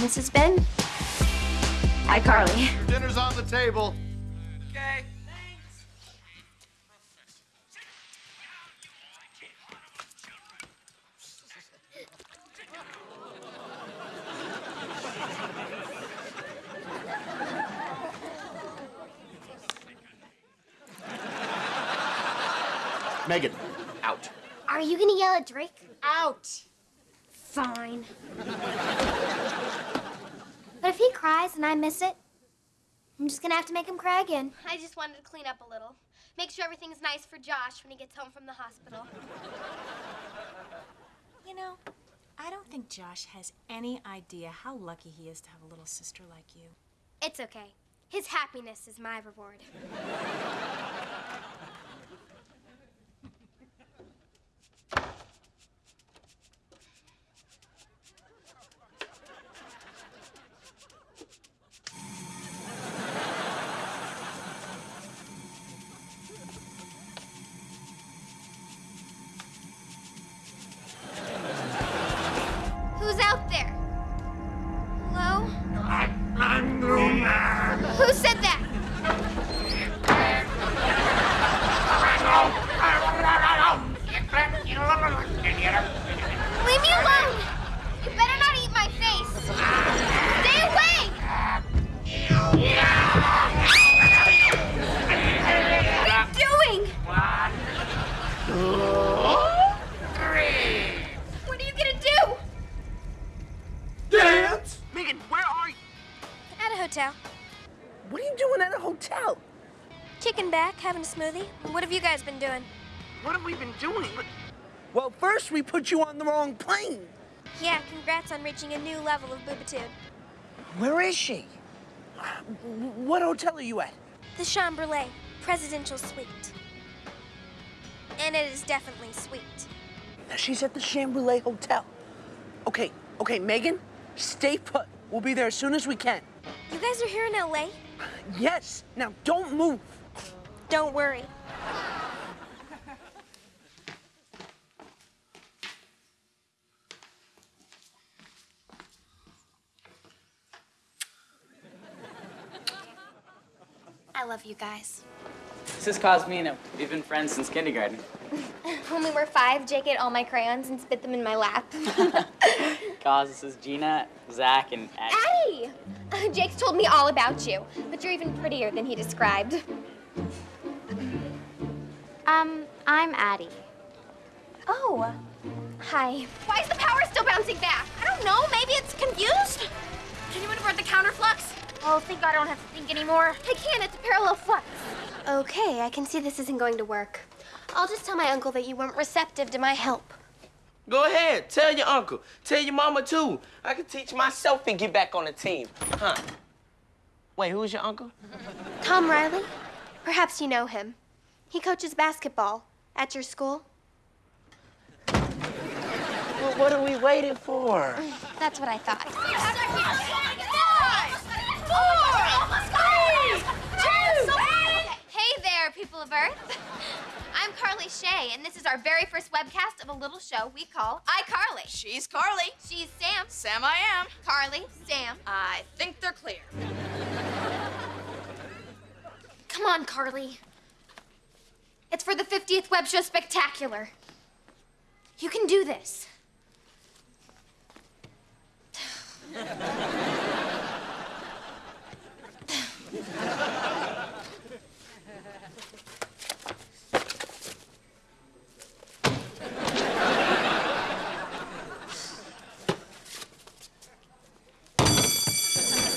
Mrs. Ben. Hi, Carly. Dinner's on the table. Okay. Megan, out. Are you gonna yell at Drake? Out. Fine. But if he cries and I miss it, I'm just gonna have to make him cry again. I just wanted to clean up a little. Make sure everything's nice for Josh when he gets home from the hospital. You know, I don't think Josh has any idea how lucky he is to have a little sister like you. It's okay. His happiness is my reward. Kicking back, having a smoothie. What have you guys been doing? What have we been doing? Well, first we put you on the wrong plane. Yeah, congrats on reaching a new level of boobitude. Where is she? What hotel are you at? The Chamberlain Presidential Suite. And it is definitely sweet. Now, She's at the Chamberlain Hotel. Okay, okay, Megan, stay put. We'll be there as soon as we can. You guys are here in LA? Yes. Now, don't move. Don't worry. I love you guys. This is Cosmina. We've been friends since kindergarten. When we were five, Jake ate all my crayons and spit them in my lap. Cos, this is Gina, Zach, and Addie. Addie! Jake's told me all about you, but you're even prettier than he described. Um, I'm Addie. Oh, hi. Why is the power still bouncing back? I don't know. Maybe it's confused. Can you invert the counterflux? Oh, thank God I don't have to think anymore. I can't. It's a parallel flux. Okay, I can see this isn't going to work. I'll just tell my uncle that you weren't receptive to my help. Go ahead. Tell your uncle. Tell your mama, too. I can teach myself and get back on the team. Huh? Wait, who's your uncle? Tom Riley? Perhaps you know him. He coaches basketball at your school. Well, what are we waiting for? That's what I thought. Hey there, people of Earth. I'm Carly Shay, and this is our very first webcast of a little show we call iCarly. She's Carly. She's Sam. Sam I am. Carly, Sam. I think they're clear. Come on, Carly. It's for the 50th Web Show Spectacular. You can do this.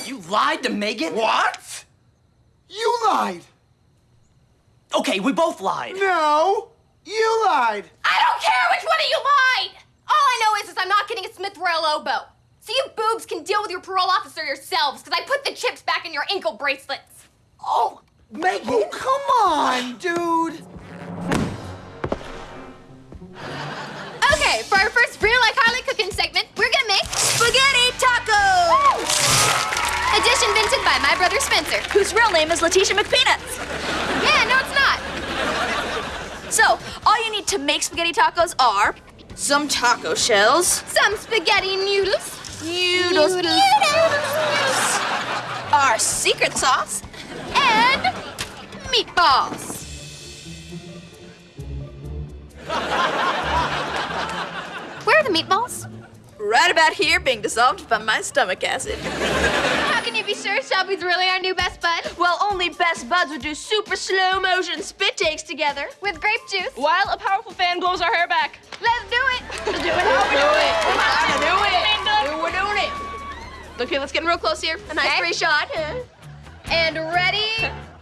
You lied to Megan? What? You lied. Okay, we both lied. No, you lied. I don't care which one of you lied! All I know is, is I'm not getting a Smith Royal Oboe. So you boobs can deal with your parole officer yourselves, because I put the chips back in your ankle bracelets. Oh, Megan. Oh, come on, dude. Okay, for our first real iCarly cooking segment, we're gonna make Spaghetti tacos! Edition invented by my brother Spencer. Whose real name is Letitia McPeanuts. Yeah, no, it's not. So, all you need to make spaghetti tacos are some taco shells, Some spaghetti noodles, Noodles. Noodles. noodles Our secret sauce. And meatballs. Where are the meatballs? Right about here, being dissolved by my stomach acid. How can you be sure Shelby's really our new best bud? Well, only best buds would do super slow motion spit takes together. With grape juice? While a powerful fan blows our hair back. Let's do it! Let's do it. Let's do it. We're gonna do it. We're doing it. Okay, let's get real close here. A nice Okay. three shot. And ready,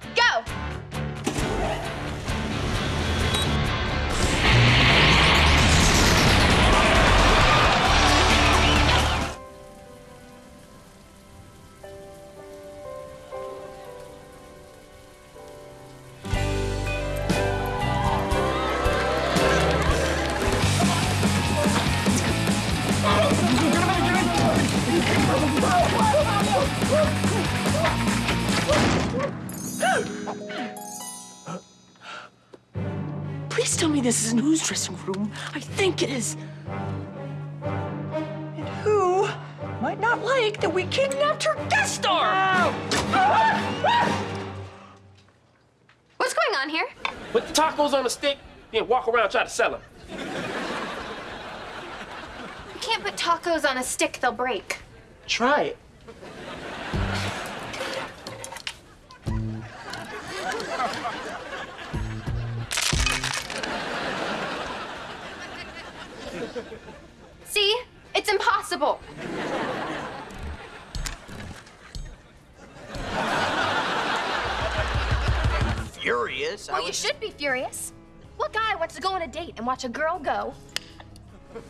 me this isn't whose dressing room. I think it is. And who might not like that we kidnapped her guest star? What's going on here? Put the tacos on a stick, then walk around try to sell them. You can't put tacos on a stick, they'll break. Try it. You should be furious. What guy wants to go on a date and watch a girl go? I'm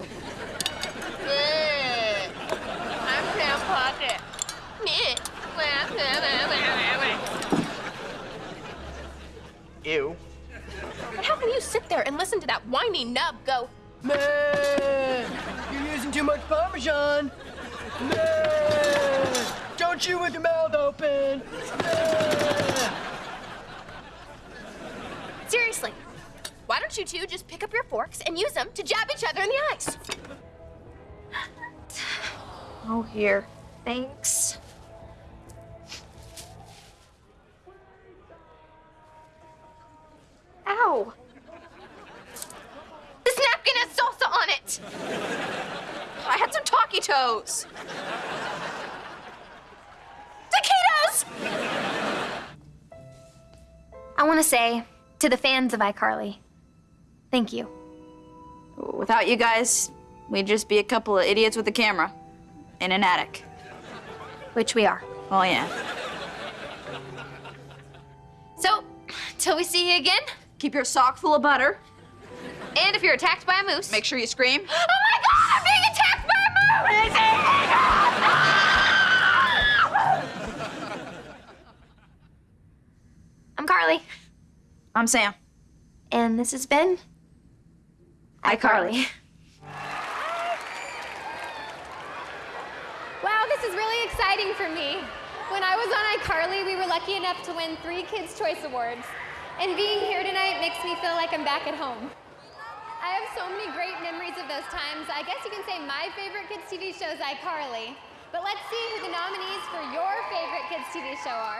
Sam Puckett. Ew. And how can you sit there and listen to that whiny nub go, Man, you're using too much Parmesan. Man, don't chew with your mouth open. Man. Seriously, why don't you two just pick up your forks and use them to jab each other in the eyes? Oh, here. Thanks. Ow. This napkin has salsa on it. I had some taquitos. Taquitos! I want to say to the fans of iCarly, thank you. Without you guys, we'd just be a couple of idiots with a camera in an attic. Which we are. Oh, yeah. So, till we see you again, Keep your sock full of butter. and if you're attacked by a moose, Make sure you scream. Oh my god, I'm being attacked by a moose! I'm Carly, I'm Sam. and this has been iCarly. Wow, this is really exciting for me. When I was on iCarly, we were lucky enough to win three Kids' Choice Awards. And being here tonight makes me feel like I'm back at home. I have so many great memories of those times. I guess you can say my favorite kids' TV show is iCarly. But let's see who the nominees for your favorite kids' TV show are.